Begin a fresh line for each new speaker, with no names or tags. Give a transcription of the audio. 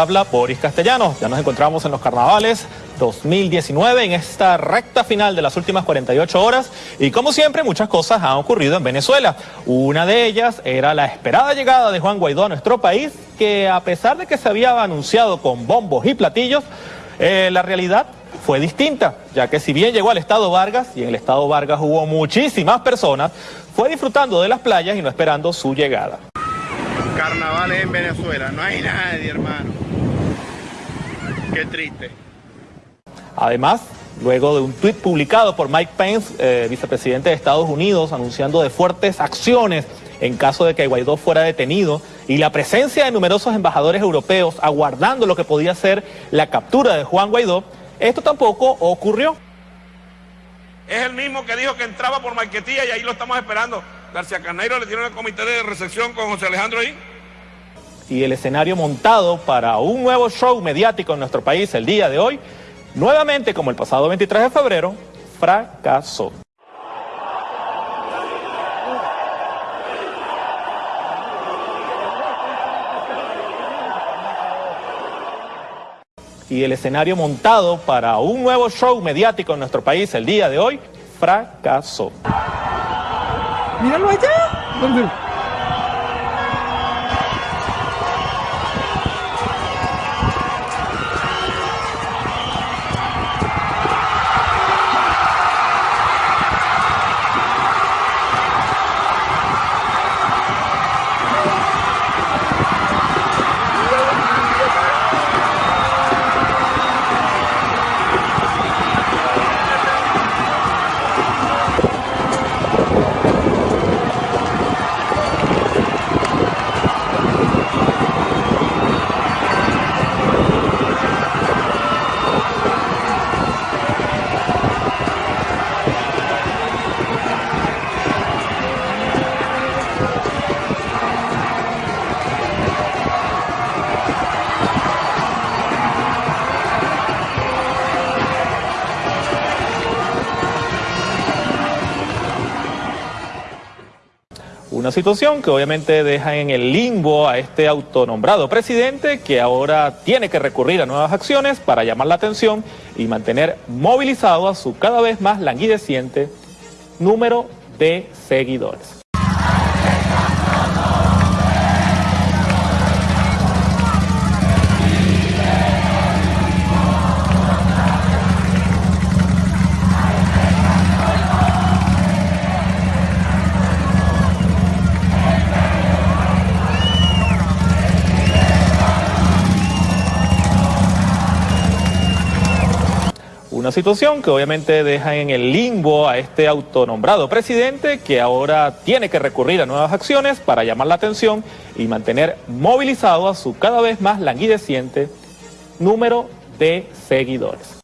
habla Boris Castellanos. Ya nos encontramos en los carnavales 2019 en esta recta final de las últimas 48 horas y como siempre muchas cosas han ocurrido en Venezuela. Una de ellas era la esperada llegada de Juan Guaidó a nuestro país que a pesar de que se había anunciado con bombos y platillos, eh, la realidad fue distinta, ya que si bien llegó al estado Vargas y en el estado Vargas hubo muchísimas personas, fue disfrutando de las playas y no esperando su llegada
carnavales en Venezuela. No hay nadie, hermano. Qué triste.
Además, luego de un tuit publicado por Mike Pence, eh, vicepresidente de Estados Unidos, anunciando de fuertes acciones en caso de que Guaidó fuera detenido y la presencia de numerosos embajadores europeos aguardando lo que podía ser la captura de Juan Guaidó, esto tampoco ocurrió.
Es el mismo que dijo que entraba por Marquetía y ahí lo estamos esperando. García Carneiro le tiene el comité de recepción con José Alejandro ahí.
Y el escenario montado para un nuevo show mediático en nuestro país el día de hoy, nuevamente como el pasado 23 de febrero, fracasó. y el escenario montado para un nuevo show mediático en nuestro país el día de hoy fracasó.
Míralo allá.
Una situación que obviamente deja en el limbo a este autonombrado presidente que ahora tiene que recurrir a nuevas acciones para llamar la atención y mantener movilizado a su cada vez más languideciente número de seguidores. Una situación que obviamente deja en el limbo a este autonombrado presidente que ahora tiene que recurrir a nuevas acciones para llamar la atención y mantener movilizado a su cada vez más languideciente número de seguidores.